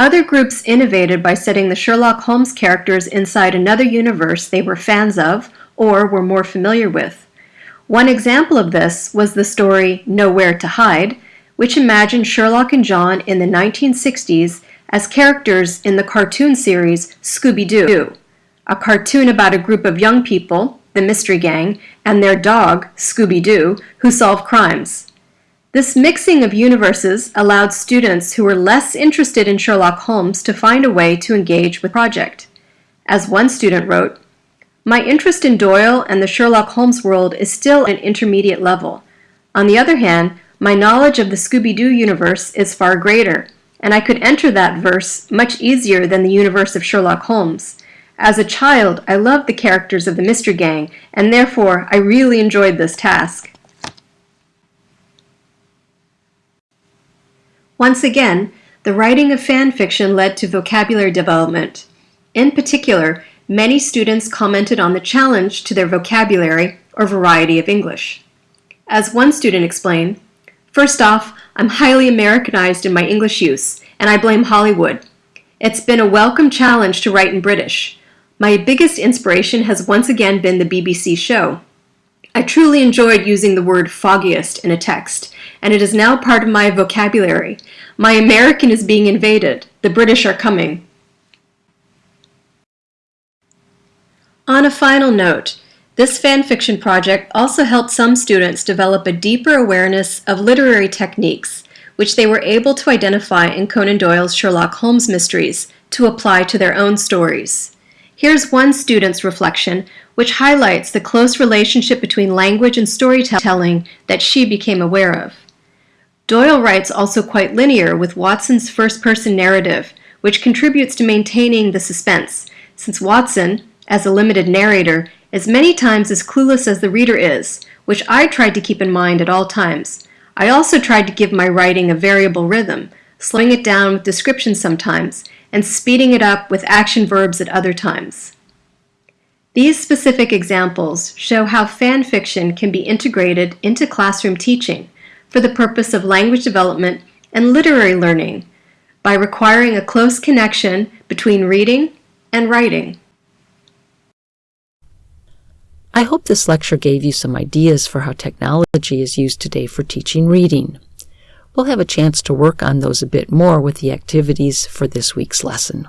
Other groups innovated by setting the Sherlock Holmes characters inside another universe they were fans of or were more familiar with. One example of this was the story Nowhere to Hide, which imagined Sherlock and John in the 1960s as characters in the cartoon series Scooby-Doo, a cartoon about a group of young people, the Mystery Gang, and their dog, Scooby-Doo, who solve crimes. This mixing of universes allowed students who were less interested in Sherlock Holmes to find a way to engage with the project. As one student wrote, My interest in Doyle and the Sherlock Holmes world is still at an intermediate level. On the other hand, my knowledge of the Scooby-Doo universe is far greater, and I could enter that verse much easier than the universe of Sherlock Holmes. As a child, I loved the characters of the Mystery Gang, and therefore I really enjoyed this task. Once again, the writing of fan fiction led to vocabulary development. In particular, many students commented on the challenge to their vocabulary or variety of English. As one student explained, First off, I'm highly Americanized in my English use, and I blame Hollywood. It's been a welcome challenge to write in British. My biggest inspiration has once again been the BBC show. I truly enjoyed using the word foggiest in a text, and it is now part of my vocabulary. My American is being invaded. The British are coming. On a final note, this fanfiction project also helped some students develop a deeper awareness of literary techniques, which they were able to identify in Conan Doyle's Sherlock Holmes mysteries to apply to their own stories. Here's one student's reflection, which highlights the close relationship between language and storytelling that she became aware of. Doyle writes also quite linear with Watson's first-person narrative, which contributes to maintaining the suspense, since Watson, as a limited narrator, is many times as clueless as the reader is, which I tried to keep in mind at all times. I also tried to give my writing a variable rhythm, slowing it down with descriptions sometimes, and speeding it up with action verbs at other times. These specific examples show how fan fiction can be integrated into classroom teaching, for the purpose of language development and literary learning by requiring a close connection between reading and writing. I hope this lecture gave you some ideas for how technology is used today for teaching reading. We'll have a chance to work on those a bit more with the activities for this week's lesson.